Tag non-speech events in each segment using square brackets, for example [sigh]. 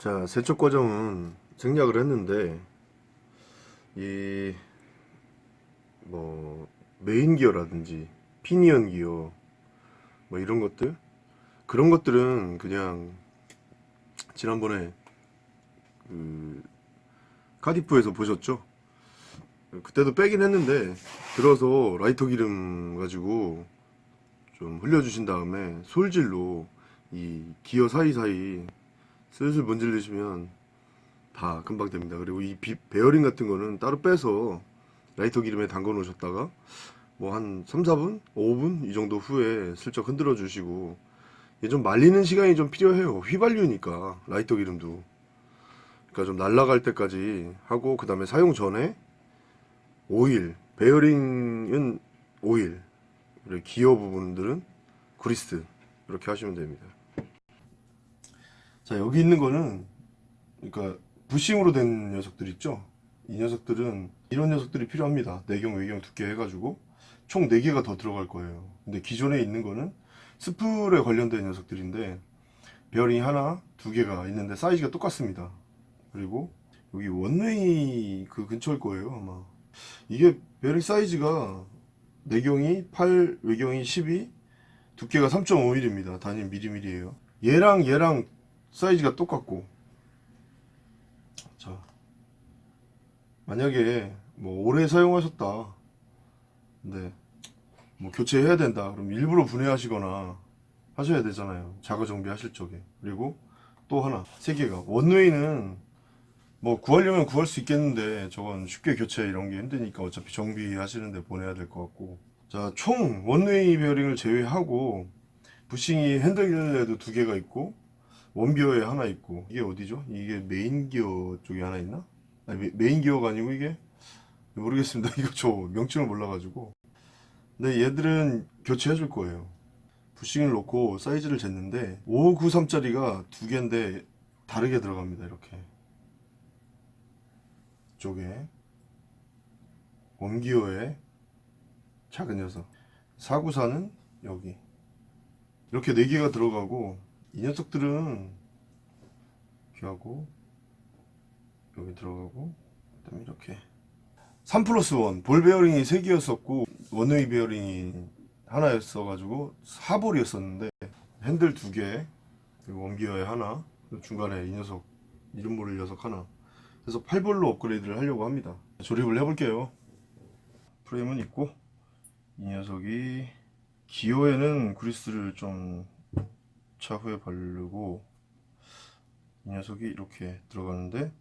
자 세척 과정은 생략을 했는데 이 뭐 메인 기어라든지 피니언 기어 뭐 이런 것들 그런 것들은 그냥 지난번에 그 카디프에서 보셨죠? 그때도 빼긴 했는데 들어서 라이터 기름 가지고 좀 흘려주신 다음에 솔질로 이 기어 사이사이 슬슬 문질르시면 다 금방 됩니다. 그리고 이 비, 베어링 같은 거는 따로 빼서 라이터 기름에 담궈 놓으셨다가 뭐 한 3, 4분? 5분? 이 정도 후에 슬쩍 흔들어 주시고 좀 말리는 시간이 좀 필요해요. 휘발유니까 라이터 기름도 그러니까 좀 날아갈 때까지 하고 그 다음에 사용 전에 오일 베어링은 오일 그리고 기어 부분들은 그리스 이렇게 하시면 됩니다. 자 여기 있는 거는 그러니까 부싱으로 된 녀석들 있죠? 이 녀석들은 이런 녀석들이 필요합니다. 내경 외경 두께 해가지고 총 4개가 더 들어갈 거예요. 근데 기존에 있는 거는 스풀에 관련된 녀석들인데 베어링이 하나 두 개가 있는데 사이즈가 똑같습니다. 그리고 여기 one-way 그 근처일 거예요 아마. 이게 베어링 사이즈가 내경이 8 외경이 12 두께가 3.5mm 단위 미리미리예요. 얘랑 얘랑 사이즈가 똑같고. 자 만약에 뭐 오래 사용하셨다. 근데 뭐 교체해야 된다. 그럼 일부러 분해하시거나 하셔야 되잖아요. 자가 정비하실 적에. 그리고 또 하나 세 개가. 원웨이는 뭐 구하려면 구할 수 있겠는데 저건 쉽게 교체 이런 게 힘드니까 어차피 정비하시는데 보내야 될 것 같고. 자 총 one-way 베어링을 제외하고 부싱이 핸들에도 두 개가 있고 웜기어에 하나 있고 이게 어디죠? 이게 메인 기어 쪽에 하나 있나? 아니, 메, 인 기어가 아니고 이게 모르겠습니다. [laughs] 이거 저 명칭을 몰라가지고 근데 얘들은 교체해 줄 거예요. 부싱을 놓고 사이즈를 쟀는데 593짜리가 두 개인데 다르게 들어갑니다. 이렇게 쪽에 웜기어에 작은 녀석 494는 여기 이렇게 4개가 들어가고 이 녀석들은 이렇게 하고 여기 들어가고 그 다음에 이렇게 3 플러스 1 볼 베어링이 3개였었고 one-way 베어링이 하나였어 가지고 4볼이었었는데 핸들 2개 그리고 원기어에 하나 중간에 이 녀석 이름 모를 녀석 하나. 그래서 8볼로 업그레이드를 하려고 합니다. 조립을 해볼게요. 프레임은 있고 이 녀석이 기어에는 그리스를 좀 차 후에 바르고 이 녀석이 이렇게 들어가는데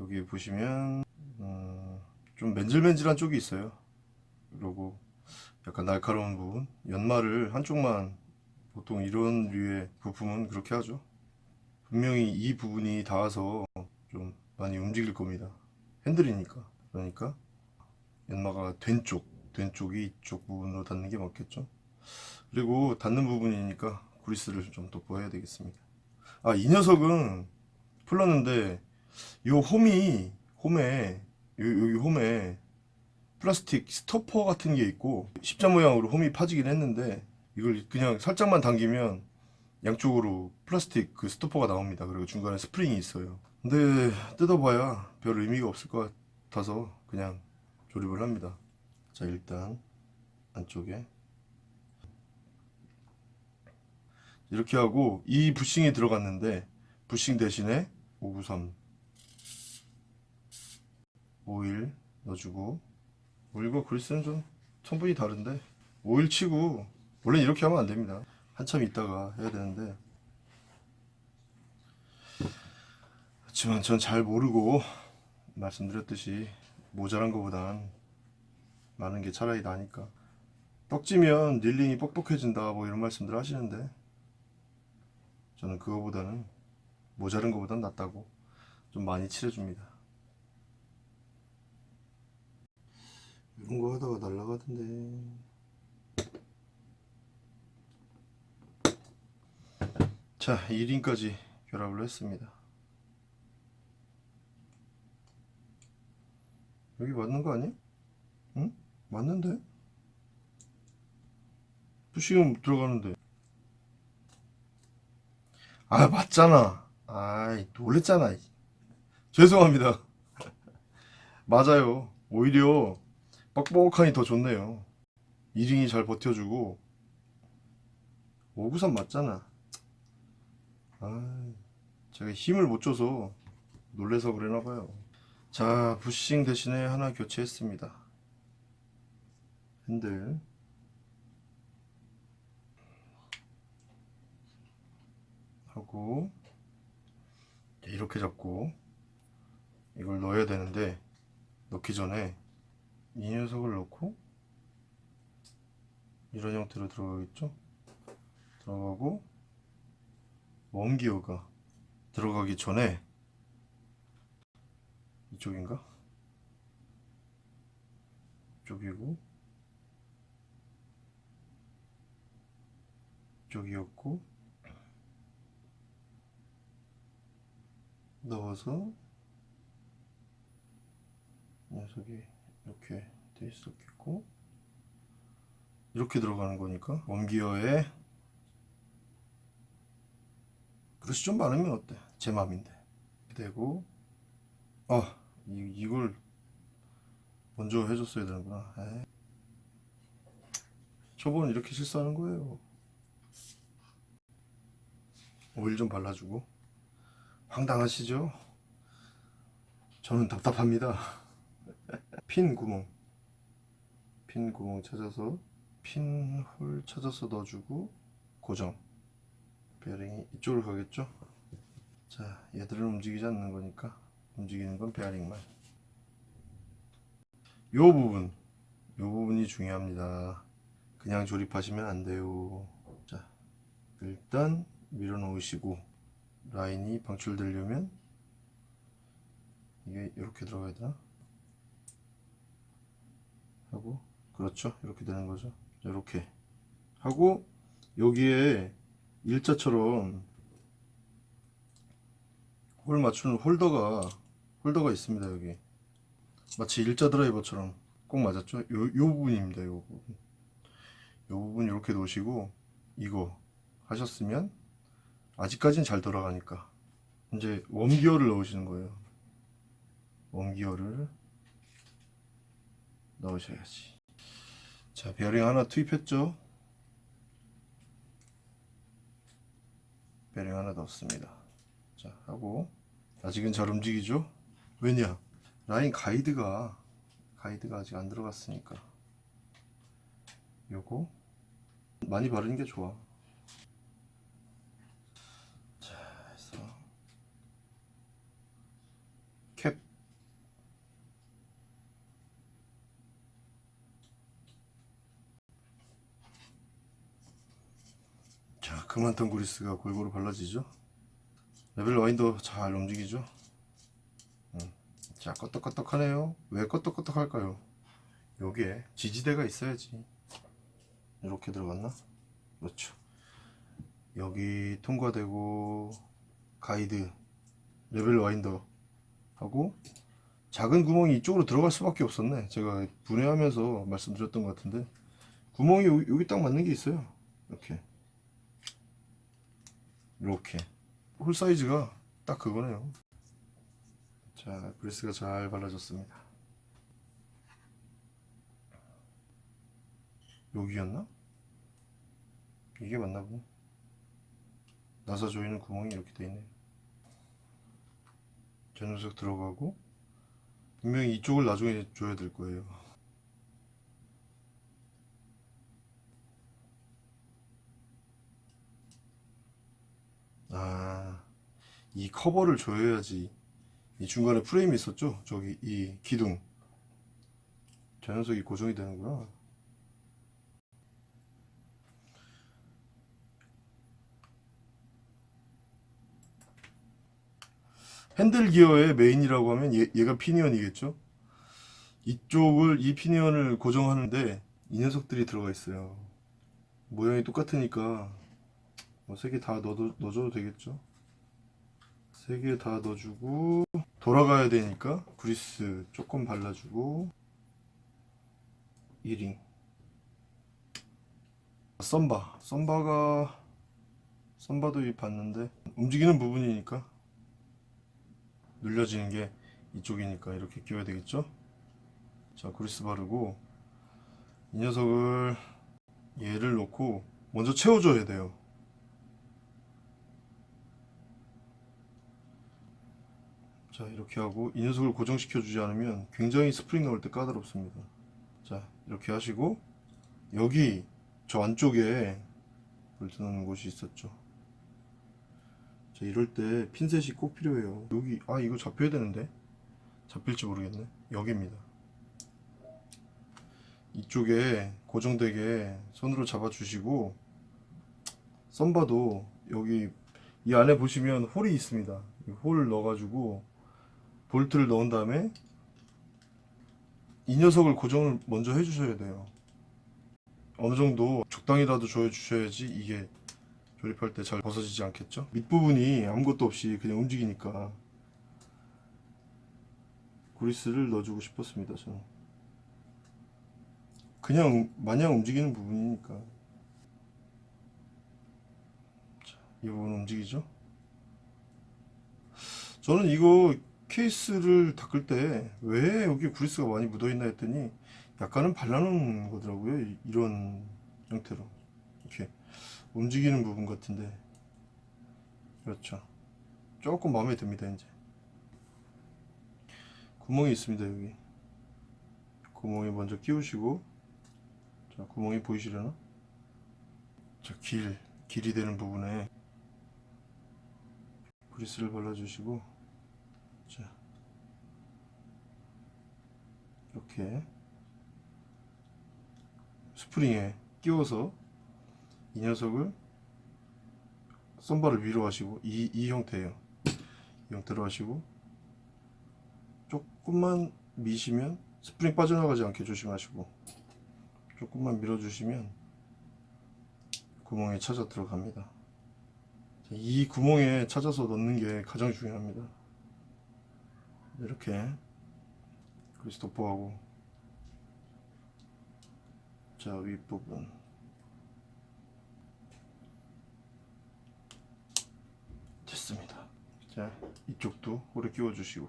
여기 보시면 음, 좀 맨질맨질한 쪽이 있어요. 그리고 약간 날카로운 부분. 연마를 한쪽만 보통 이런 류의 부품은 그렇게 하죠. 분명히 이 부분이 닿아서 좀 많이 움직일 겁니다. 핸들이니까. 그러니까 연마가 된 쪽, 된 쪽이 이쪽 부분으로 닿는 게 맞겠죠? 그리고 닿는 부분이니까 그리스를 좀 돋보여야 되겠습니다. 아 이 녀석은 풀렀는데 요 홈이 홈에 요, 여기 홈에 플라스틱 스토퍼 같은 게 있고 십자 모양으로 홈이 파지긴 했는데 이걸 그냥 살짝만 당기면 양쪽으로 플라스틱 그 스토퍼가 나옵니다. 그리고 중간에 스프링이 있어요. 근데 뜯어봐야 별 의미가 없을 것 같아서 그냥 조립을 합니다. 자 일단 안쪽에 이렇게 하고 이 부싱이 들어갔는데 부싱 대신에 593 오일 넣어주고 오일과 그리스는 좀 성분이 다른데 오일 치고 원래 이렇게 하면 안됩니다. 한참 있다가 해야 되는데. 그렇지만 전 잘 모르고 말씀드렸듯이 모자란 것보단 많은 게 차라리 나니까. 떡지면 닐링이 뻑뻑해진다 뭐 이런 말씀들 하시는데 저는 그거보다는 모자른 것보단 낫다고 좀 많이 칠해줍니다 이런 거 하다가 날라가던데 자 1인까지 결합을 했습니다 여기 맞는 거 아니야? 응? 맞는데? 부싱은 들어가는데 아 맞잖아. 아 아이 놀랬잖아. 이. 죄송합니다. [laughs] 맞아요. 오히려 뻑뻑하니 더 좋네요. 이링이 잘 버텨주고. 593 맞잖아. 아 제가 힘을 못 줘서 놀래서 그러나봐요. 자 부싱 대신에 하나 교체했습니다. 핸들 하고 이렇게 잡고 이걸 넣어야 되는데 넣기 전에 이 녀석을 넣고 이런 형태로 들어가겠죠 들어가고 웜기어가 들어가기 전에 이쪽인가? 이쪽이고 이쪽이었고 넣어서 녀석이 이렇게 돼 있었겠고 이렇게 들어가는 거니까 원기어에 그릇이 좀 많으면 어때? 제 맘인데 되고 아 이, 이걸 먼저 해줬어야 되는구나 에이. 저번 이렇게 실수하는 거예요 오일 좀 발라주고 황당하시죠? 저는 답답합니다. [laughs] 핀 구멍. 핀 구멍 찾아서 핀 홀 찾아서 넣어주고 고정. 베어링이 이쪽으로 가겠죠? 자 얘들은 움직이지 않는 거니까 움직이는 건 베어링만. 요 부분. 요 부분이 중요합니다. 그냥 조립하시면 안 돼요. 자 일단 밀어 놓으시고 라인이 방출되려면 이게 이렇게 들어가야 되나? 하고 그렇죠. 이렇게 되는 거죠. 이렇게. 하고 여기에 일자처럼 홀 맞추는 홀더가 홀더가 있습니다 여기. 마치 일자 드라이버처럼 꼭 맞았죠? 요, 요 부분입니다 요 부분. 요 부분 이렇게 놓으시고 이거 하셨으면 아직까지는 잘 돌아가니까. 이제 웜기어를 넣으시는 거예요. 웜기어를 넣으셔야지. 자 베어링 하나 투입했죠? 베어링 하나 넣었습니다. 자 하고. 아직은 잘 움직이죠? 왜냐? 라인 가이드가 가이드가 아직 안 들어갔으니까. 요거 많이 바르는 게 좋아 자 해서 캡 자, 그만큼 그리스가 골고루 발라지죠? level winder 잘 움직이죠? 음. 자, 껐덕껐덕하네요. 왜 껐덕껐덕할까요? 여기에 지지대가 있어야지. 이렇게 들어갔나? 그렇죠. 여기 통과되고 가이드 level winder 하고 작은 구멍이 이쪽으로 들어갈 수밖에 없었네. 제가 분해하면서 말씀드렸던 것 같은데 구멍이 여기 딱 맞는 게 있어요. 이렇게. 이렇게. 홀 사이즈가 딱 그거네요. 자 그리스가 잘 발라졌습니다. 여기였나? 이게 맞나 보네. 나사 조이는 구멍이 이렇게 돼 있네 저 녀석 들어가고 분명히 이쪽을 나중에 줘야 될 거예요 아, 이 커버를 줘야지. 이 중간에 프레임이 있었죠? 저기 이 기둥. 저 녀석이 고정이 되는구나. 핸들 기어의 메인이라고 하면 얘, 얘가 피니언이겠죠? 이쪽을 이 피니언을 고정하는데 이 녀석들이 들어가 있어요. 모양이 똑같으니까 뭐세개다 넣어도, 넣어줘도 되겠죠 세개다 넣어주고 돌아가야 되니까 그리스 조금 발라주고 1링 썸바 썸바가 썸바도 이 봤는데 움직이는 부분이니까 눌려지는 게 이쪽이니까 이렇게 끼워야 되겠죠? 자, 그리스 바르고 이 녀석을 얘를 놓고 먼저 채워줘야 돼요. 자, 이렇게 하고 이 녀석을 고정시켜 주지 않으면 굉장히 스프링 넣을 때 까다롭습니다. 자, 이렇게 하시고 여기 저 안쪽에 볼트 넣는 곳이 있었죠. 자, 이럴 때 핀셋이 꼭 필요해요. 여기 아 이거 잡혀야 되는데 잡힐지 모르겠네. 여기입니다. 이쪽에 고정되게 손으로 잡아 주시고 thumb bar도 여기 이 안에 보시면 홀이 있습니다. 이 홀을 넣어 가지고 볼트를 넣은 다음에 이 녀석을 고정을 먼저 해주셔야 돼요. 어느 정도 적당히라도 조여주셔야지 이게 조립할 때 잘 벗어지지 않겠죠? 밑부분이 아무것도 없이 그냥 움직이니까 그리스를 넣어주고 싶었습니다. 저는 그냥 마냥 움직이는 부분이니까 자, 이 부분 움직이죠? 저는 이거 케이스를 닦을 때 왜 여기 그리스가 많이 묻어 있나 했더니 약간은 발라놓은 거더라고요. 이- 이런 형태로 이렇게 움직이는 부분 같은데 그렇죠. 조금 마음에 듭니다 이제 구멍이 있습니다 여기 구멍에 먼저 끼우시고 자 구멍이 보이시려나? 자길 길이 되는 부분에 그리스를 발라주시고 자 이렇게 스프링에 끼워서 이 녀석을 썸바를 위로 하시고 이, 이 형태예요. 이 형태로 하시고 조금만 미시면 스프링 빠져나가지 않게 조심하시고 조금만 밀어주시면 구멍에 찾아 들어갑니다. 자, 이 구멍에 찾아서 넣는 게 가장 중요합니다 이렇게 그리스 도포하고 자 윗부분. 됐습니다. 자 이쪽도 오래 끼워 주시고.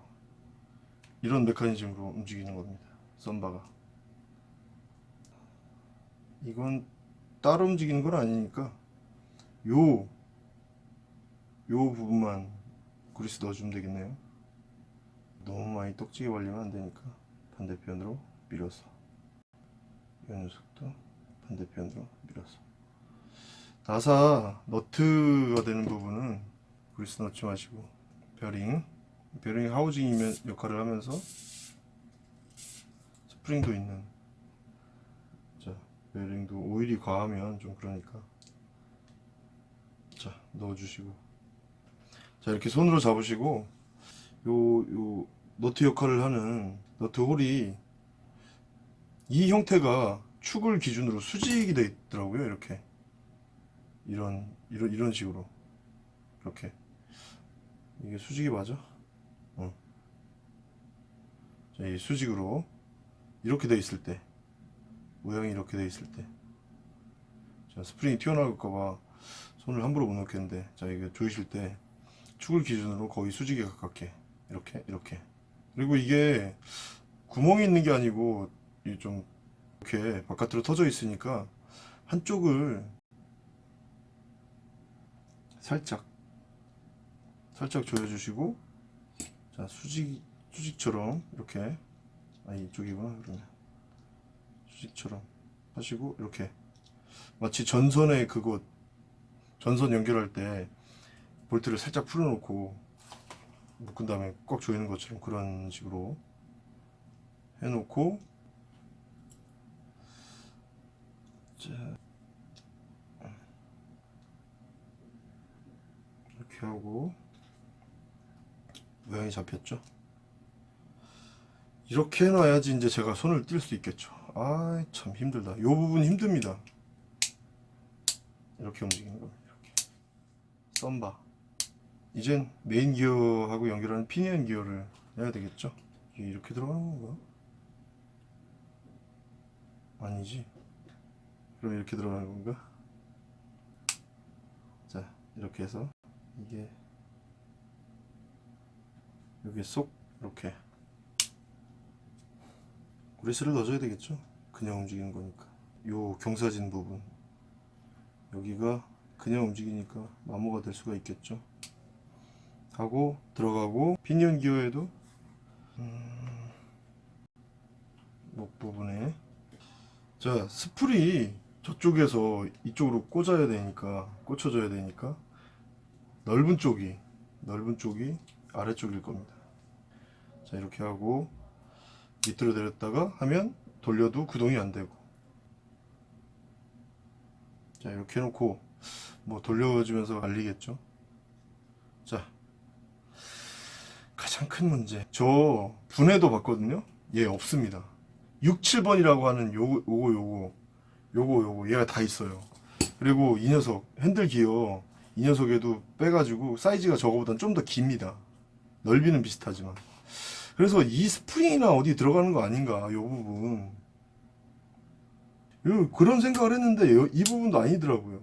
이런 메커니즘으로 움직이는 겁니다. 썸바가. 이건 따로 움직이는 건 아니니까 요, 요 부분만 그리스 넣어주면 되겠네요 너무 많이 떡지게 발리면 안 되니까 반대편으로 밀어서. 이 녀석도 반대편으로 밀어서. 나사 너트가 되는 부분은 그리스 넣지 마시고 베어링 베어링 하우징이면 역할을 하면서 스프링도 있는 자 베어링도 오일이 과하면 좀 그러니까. 자 넣어주시고. 자 이렇게 손으로 잡으시고 요, 요 너트 역할을 하는 너트 홀이 이 형태가 축을 기준으로 수직이 되어 있더라고요 이렇게. 이런 이런 이런 식으로. 이렇게. 이게 수직이 맞아? 어. 자, 이 수직으로 이렇게 돼 있을 때 모양이 이렇게 돼 있을 때. 자, 스프링이 튀어나갈까봐 손을 함부로 못 넣겠는데 자 이게 조이실 때 축을 기준으로 거의 수직에 가깝게 이렇게 이렇게. 그리고 이게 구멍이 있는 게 아니고 이좀 이렇게 바깥으로 터져 있으니까 한쪽을 살짝 살짝 조여주시고 자 수직 수직처럼 이렇게 아 이쪽이구나 그러면. 수직처럼 하시고 이렇게. 마치 전선에 그곳 전선 연결할 때 볼트를 살짝 풀어놓고 묶은 다음에 꽉 조이는 것처럼 그런 식으로 해놓고. 자. 이렇게 하고 모양이 잡혔죠? 이렇게 해놔야지 이제 제가 손을 뗄수 있겠죠. 아 참 힘들다. 요 부분 힘듭니다. 이렇게 움직이는 겁니다. 이렇게. thumb bar 이젠 메인 기어하고 연결하는 피니언 기어를 해야 되겠죠? 이렇게 들어가는 건가? 아니지? 그럼 이렇게 들어가는 건가? 자 이렇게 해서 이게 여기 쏙 이렇게 그리스를 넣어줘야 되겠죠? 그냥 움직이는 거니까. 요 경사진 부분. 여기가 그냥 움직이니까 마모가 될 수가 있겠죠 하고 들어가고 피니언 기어에도 음, 목 부분에. 자 스풀이 저쪽에서 이쪽으로 꽂아야 되니까 꽂혀줘야 되니까 넓은 쪽이 넓은 쪽이 아래쪽일 겁니다. 자 이렇게 하고 밑으로 내렸다가 하면 돌려도 구동이 안 되고. 자 이렇게 해놓고 뭐 돌려주면서 알리겠죠 자 가장 큰 문제. 저 분해도 봤거든요. 얘 없습니다. 6, 7번이라고 하는 요거 요거 요거. 요거 요거. 얘가 다 있어요. 그리고 이 녀석 핸들 기어. 이 녀석에도 빼가지고 사이즈가 저거보단 좀 더 깁니다. 넓이는 비슷하지만. 그래서 이 스프링이나 어디 들어가는 거 아닌가 요 부분. 요- 그런 생각을 했는데 요- 이 부분도 아니더라고요.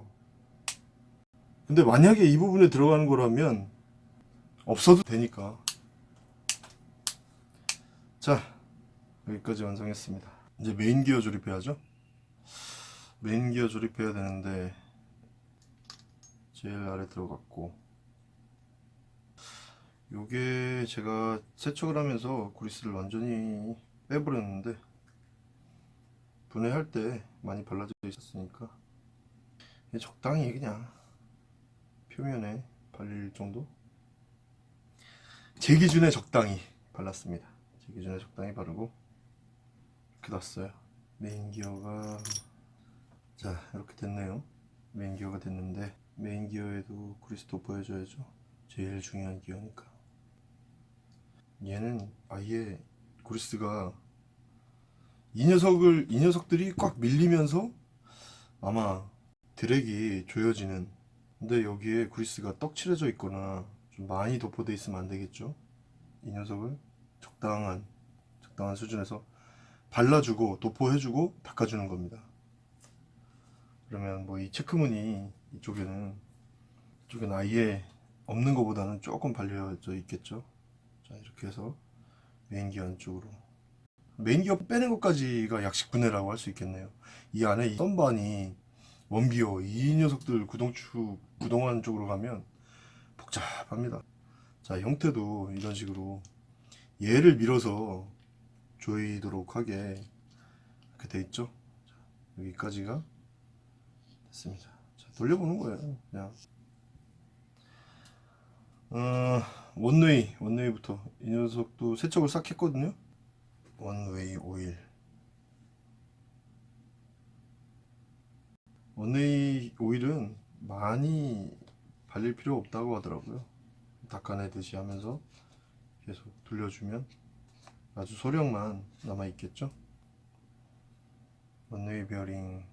근데 만약에 이 부분에 들어가는 거라면 없어도 되니까 자 여기까지 완성했습니다. 이제 메인 기어 조립해야죠. 메인 기어 조립해야 되는데 제일 아래 들어갔고 요게 제가 세척을 하면서 그리스를 완전히 빼버렸는데 분해할 때 많이 발라져 있었으니까 적당히 그냥 표면에 발릴 정도? 제 기준에 적당히 발랐습니다 제 기준에 적당히 바르고 놨어요. 메인 기어가 자 이렇게 됐네요. 메인 기어가 됐는데 메인 기어에도 그리스 도포해줘야죠. 제일 중요한 기어니까. 얘는 아예 그리스가 이 녀석을 이 녀석들이 꽉 밀리면서 아마 드랙이 조여지는. 근데 여기에 그리스가 떡칠해져 있거나 좀 많이 도포돼 있으면 안 되겠죠? 이 녀석을 적당한 적당한 수준에서 발라주고 도포해주고 닦아주는 겁니다. 그러면 뭐 이 체크무늬 이쪽에는 이쪽에는 아예 없는 것보다는 조금 발려져 있겠죠? 자 이렇게 해서 메인 기어 안쪽으로. 메인 기어 빼는 것까지가 약식 분해라고 할 수 있겠네요. 이 안에 이 선반이 원웨이 이 녀석들 구동축 구동안 쪽으로 가면 복잡합니다. 자 형태도 이런 식으로 얘를 밀어서 조이도록 하게 이렇게 돼 있죠? 자, 여기까지가 됐습니다. 자, 돌려보는 거예요 그냥. 어, 원웨이 원웨이부터. 이 녀석도 세척을 싹 했거든요. 원웨이 오일. 원웨이 오일은 많이 발릴 필요 없다고 하더라고요. 닦아내듯이 하면서 계속 돌려주면 아주 소량만 남아 있겠죠? 원웨이 베어링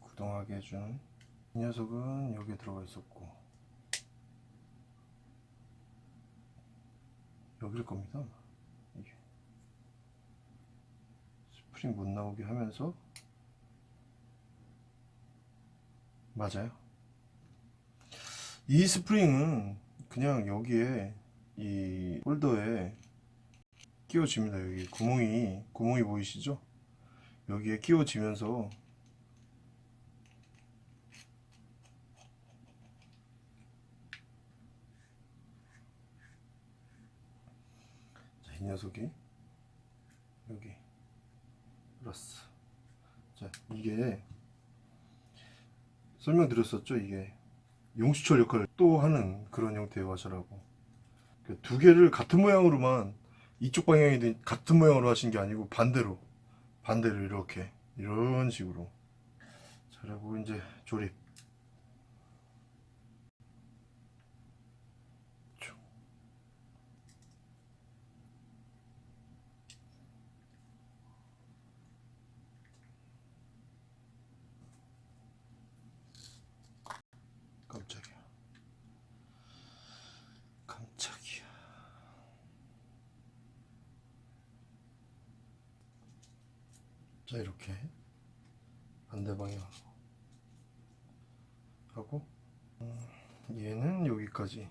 구동하게 해주는 이 녀석은 여기에 들어가 있었고 여기일 겁니다. 이게. 스프링 못 나오게 하면서 맞아요. 이 스프링은 그냥 여기에 이 홀더에 끼워집니다. 여기 구멍이 구멍이 보이시죠? 여기에 끼워지면서 자, 이 녀석이 여기 플러스 자 이게 설명드렸었죠? 이게 용수철 역할을 또 하는 그런 형태의 와셔라고. 그 두 개를 같은 모양으로만 이쪽 방향이 같은 모양으로 하신 게 아니고 반대로 반대로 이렇게 이런 식으로. 자 그리고 이제 조립 쭉. 깜짝이야 깜짝이야 자 이렇게 반대 방향 하고 음, 얘는 여기까지.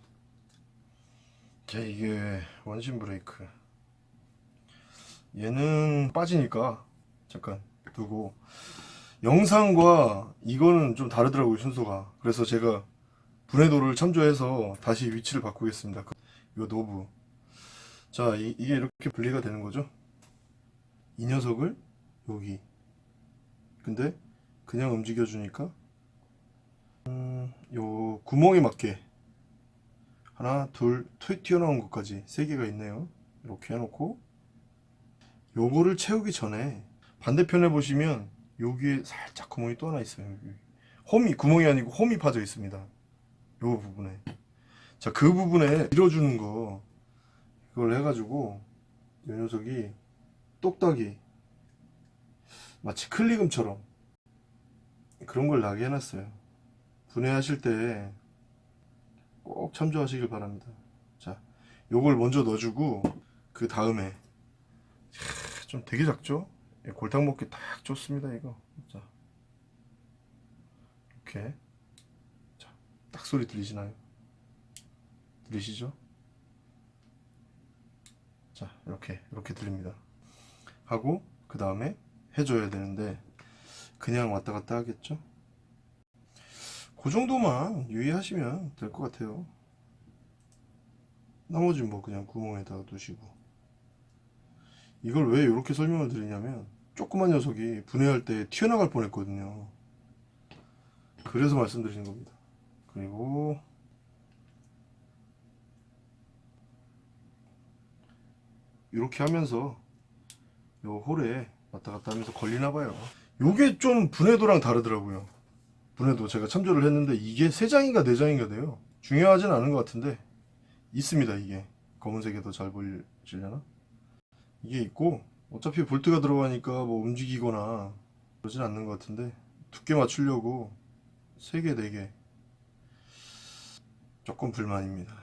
자 이게 원심 브레이크. 얘는 빠지니까 잠깐 두고. 영상과 이거는 좀 다르더라고요 순서가. 그래서 제가 분해도를 참조해서 다시 위치를 바꾸겠습니다. 그- 이거 노브. 자 이, 이게 이렇게 분리가 되는 거죠? 이 녀석을 여기. 근데 그냥 움직여 주니까? 음, 요 구멍에 맞게. 하나 둘 튀- 튀어나온 것까지 세 개가 있네요. 이렇게 해놓고. 요거를 채우기 전에 반대편에 보시면 여기에 살짝 구멍이 또 하나 있어요. 여기. 홈이 구멍이 아니고 홈이 파져 있습니다. 요 부분에. 자 그 부분에 밀어주는 거. 이걸 해가지고 이 녀석이 똑딱이 마치 클리금처럼 그런 걸 나게 해놨어요 분해하실 때 꼭 참조하시길 바랍니다 자 요걸 먼저 넣어주고 그 다음에 좀 되게 작죠? 예, 골탕 먹기 딱 좋습니다 이거 자 이렇게 자, 딱 소리 들리시나요? 들리시죠? 자 이렇게 이렇게 들립니다 하고 그 다음에 해줘야 되는데 그냥 왔다 갔다 하겠죠? 그 정도만 유의하시면 될 것 같아요. 나머지 뭐 그냥 구멍에다가 두시고. 이걸 왜 이렇게 설명을 드리냐면 조그만 녀석이 분해할 때 튀어나갈 뻔했거든요. 그래서 말씀드리는 겁니다. 그리고 이렇게 하면서 요 홀에 왔다 갔다 하면서 걸리나 봐요. 요게 좀 분해도랑 다르더라고요. 분해도 제가 참조를 했는데 이게 3장인가 4장인가 돼요. 중요하진 않은 것 같은데 있습니다 이게. 검은색에 더잘 보이려나? 이게 있고 어차피 볼트가 들어가니까 뭐 움직이거나 그러진 않는 것 같은데 두께 맞추려고 3개 4개. 조금 불만입니다.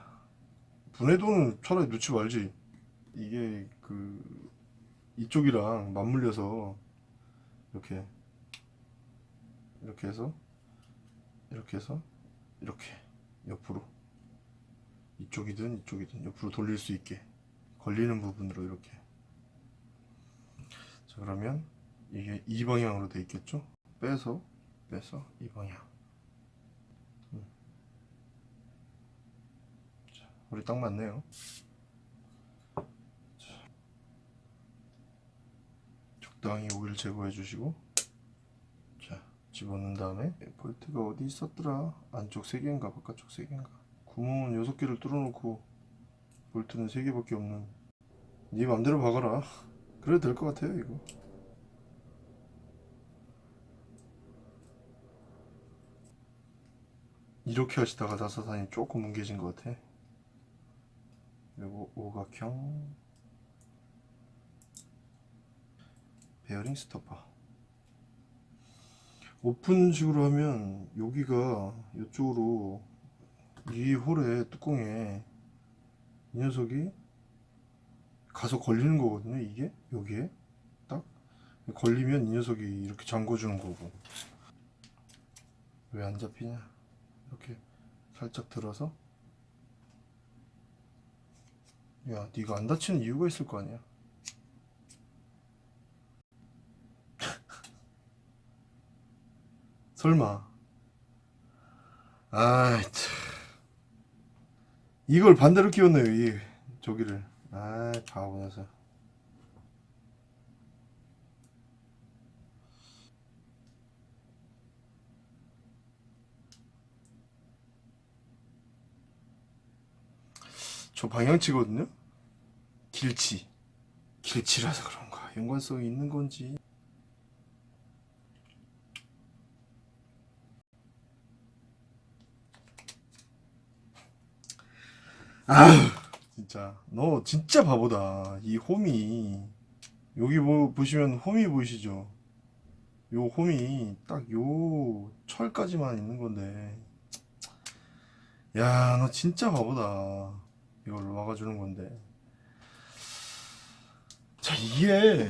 분해도는 차라리 넣지 말지. 이게 그 이쪽이랑 맞물려서 이렇게 이렇게 해서 이렇게 해서 이렇게 옆으로. 이쪽이든 이쪽이든 옆으로 돌릴 수 있게 걸리는 부분으로 이렇게. 자 그러면 이게 이 방향으로 돼 있겠죠? 빼서 빼서 이 방향. 음. 자, 우리 딱 맞네요 적당히 오일 제거해 주시고 자 집어넣은 다음에 볼트가 어디 있었더라? 안쪽 3개인가 바깥쪽 3개인가? 구멍은 6개를 뚫어놓고 볼트는 3개밖에 없는. 네 맘대로 박아라. [laughs] 그래도 될 것 같아요 이거. 이렇게 하시다가 나사산이 조금 뭉개진 것 같아. 그리고 오각형 베어링 스토퍼 오픈식으로 하면 여기가 이쪽으로 이 홀에 뚜껑에 이 녀석이 가서 걸리는 거거든요 이게? 여기에? 딱? 걸리면 이 녀석이 이렇게 잠궈 주는 거고. 왜 안 잡히냐? 이렇게 살짝 들어서. 야 네가 안 다치는 이유가 있을 거 아니야 설마. 아이 참. 이걸 반대로 끼웠네요 이 저기를. 아 바보 녀석. 저 방향치거든요? 길치. 길치라서 그런가. 연관성이 있는 건지 아휴 [gasps] 진짜. 너 진짜 바보다. 이 홈이. 여기 뭐 보시면 홈이 보이시죠? 요 홈이 딱 요 철까지만 있는 건데. 야 너 진짜 바보다. 이걸 막아주는 건데. 자 이게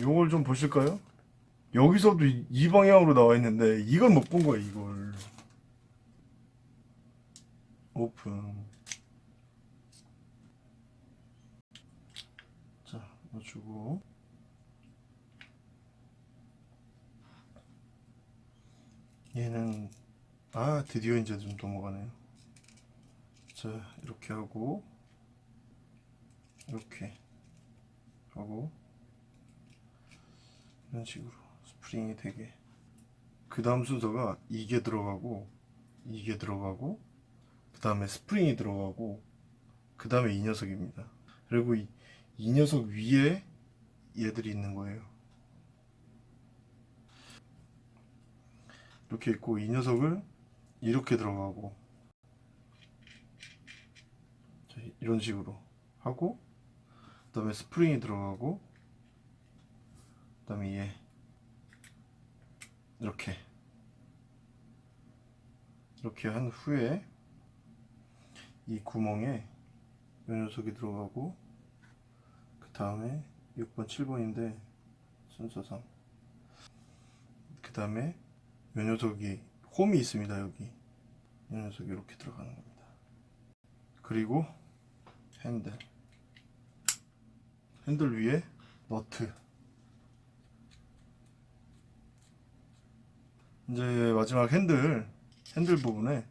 요걸 좀 보실까요? 여기서도 이- 이 방향으로 나와 있는데 이걸 못본 거야 이걸 오픈. 자 넣어주고. 얘는 아 드디어 이제 좀 넘어가네요. 자 이렇게 하고 이렇게 하고 이런 식으로 스프링이 되게 그 다음 순서가 이게 들어가고 이게 들어가고 그 다음에 스프링이 들어가고 그 다음에 이 녀석입니다. 그리고 이, 이 녀석 위에 얘들이 있는 거예요. 이렇게 있고 이 녀석을 이렇게 들어가고 자, 이런 식으로 하고 그 다음에 스프링이 들어가고 그 다음에 얘 이렇게 이렇게 한 후에 이 구멍에 이 녀석이 들어가고 그 다음에 6번 7번인데 순서상. 그 다음에 이 녀석이 홈이 있습니다 여기. 이 녀석이 이렇게 들어가는 겁니다. 그리고 핸들. 핸들 위에 너트. 이제 마지막 핸들 핸들 부분에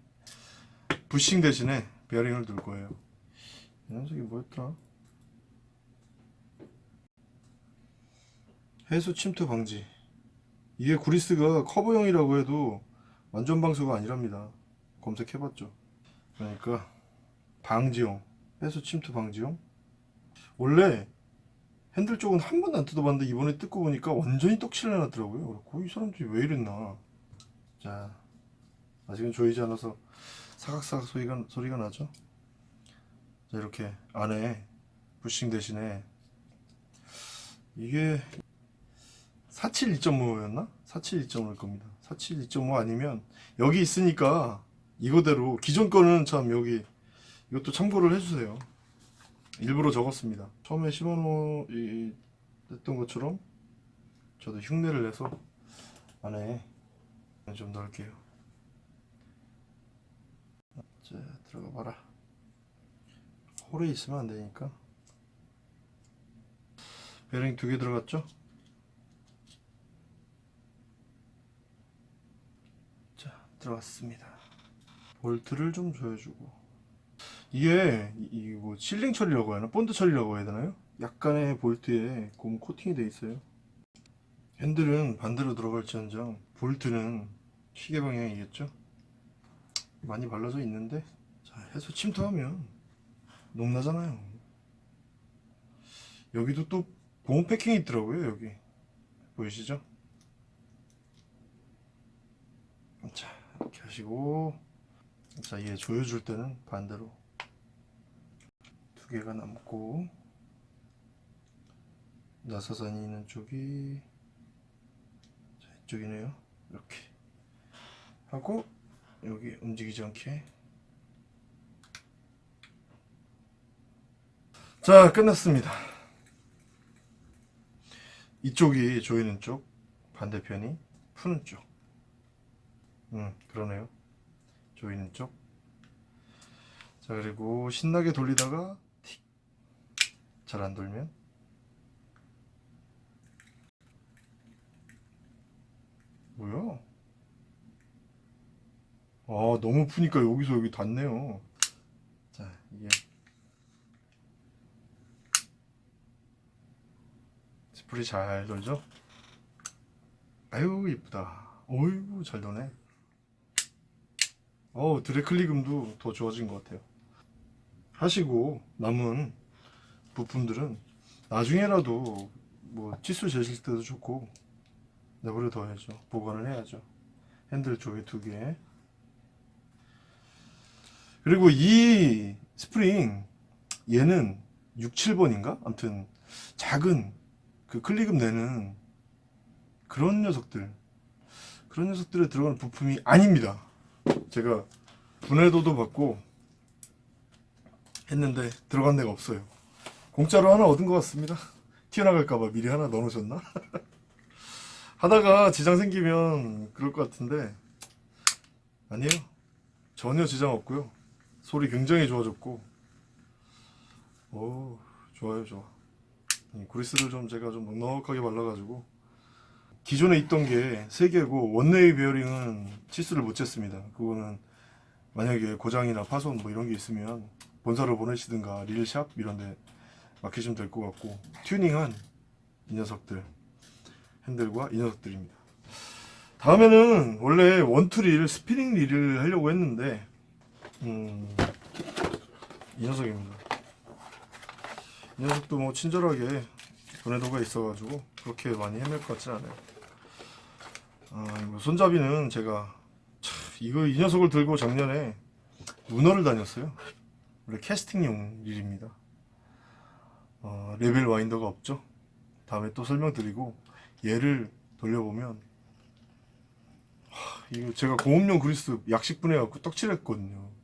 부싱 대신에 베어링을 둘 거예요. 이 녀석이 뭐였더라? 해수 침투 방지. 이게 구리스가 커버형이라고 해도 완전 방수가 아니랍니다. 검색해봤죠. 그러니까 방지용 해수 침투 방지용. 원래 핸들 쪽은 한 번도 안 뜯어봤는데 이번에 뜯고 보니까 완전히 떡칠을 해놨더라고요. 그래서 이 사람들이 왜 이랬나. 자 아직은 조이지 않아서 사각사각 소리가, 소리가 나죠? 자 이렇게 안에 부싱 대신에 이게 47 2.5였나? 47 2.5일 겁니다. 47 2.5 아니면 여기 있으니까 이거대로 기존 거는 참 여기 이것도 참고를 해주세요. 일부러 적었습니다. 처음에 이, 했던 것처럼 저도 흉내를 내서 안에 좀 넣을게요 자 들어가 봐라. 홀에 있으면 안 되니까. 베어링 두 개 들어갔죠? 자 들어갔습니다. 볼트를 좀 조여주고. 이게 이 뭐 실링 처리라고 해야 하나? 본드 처리라고 해야 되나요? 약간의 볼트에 고무 코팅이 돼 있어요. 핸들은 반대로 들어갈지언정 볼트는 시계 방향이겠죠 많이 발라져 있는데 자 해서 침투하면 녹나잖아요. 여기도 또 고무 패킹이 있더라고요 여기. 보이시죠? 자 이렇게 하시고 자얘 조여줄 때는 반대로 두 개가 남고 나사선이 있는 쪽이 자 이쪽이네요. 이렇게 하고 여기 움직이지 않게 자 끝났습니다 이쪽이 조이는 쪽 반대편이 푸는 쪽 음, 그러네요. 조이는 쪽. 자, 그리고 신나게 돌리다가 틱. 잘 안 돌면 뭐야? 아, 너무 푸니까 여기서 여기 닿네요. 자, 이게 스프리 잘 돌죠? 아유, 이쁘다. 어이구, 잘 도네. 어 드래클리금도 더 좋아진 것 같아요 하시고 남은 부품들은 나중에라도 뭐 치수 재실 때도 좋고 내버려 둬야죠 보관을 해야죠 핸들 조개 두개 그리고 이 스프링 얘는 6, 7번인가? 아무튼 작은 그 클리금 내는 그런 녀석들 그런 녀석들에 들어가는 부품이 아닙니다. 제가 분해도도 받고 했는데 들어간 데가 없어요. 공짜로 하나 얻은 것 같습니다. 튀어나갈까봐 미리 하나 넣어놓으셨나? [laughs] 하다가 지장 생기면 그럴 것 같은데 아니에요. 전혀 지장 없고요 소리 굉장히 좋아졌고 오 좋아요 좋아 이 그리스를 좀 제가 좀 넉넉하게 발라가지고 기존에 있던 게세 개고 원웨이 베어링은 치수를 못 쟀습니다. 그거는 만약에 고장이나 파손 뭐 이런 게 있으면 본사로 보내시든가 릴샵 이런 데 맡기시면 될 것 같고 튜닝한 이 녀석들 핸들과 이 녀석들입니다. 다음에는 원래 원투릴 스피닝 릴을 하려고 했는데 음, 이 녀석입니다. 이 녀석도 뭐 친절하게 전해도가 있어가지고 그렇게 많이 헤맬 것 같진 않아요. 아, 이거 손잡이는 제가 참, 이거 이 녀석을 들고 작년에 문어를 다녔어요. 원래 캐스팅용 릴입니다. 어, 레벨 와인더가 없죠. 다음에 또 설명드리고 얘를 돌려보면 하, 이거 제가 공업용 그리스 약식 분해 갖고 떡칠했거든요.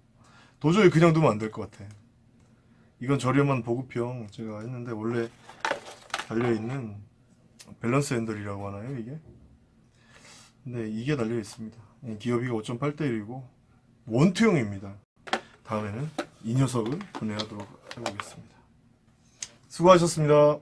도저히 그냥 두면 안 될 것 같아. 이건 저렴한 보급형 제가 했는데 원래 달려있는 밸런스 핸들이라고 하나요 이게? 근데 이게 달려 있습니다. 기어비가 5.8대 1이고 원투형입니다. 다음에는 이 녀석을 분해하도록 해보겠습니다. 수고하셨습니다.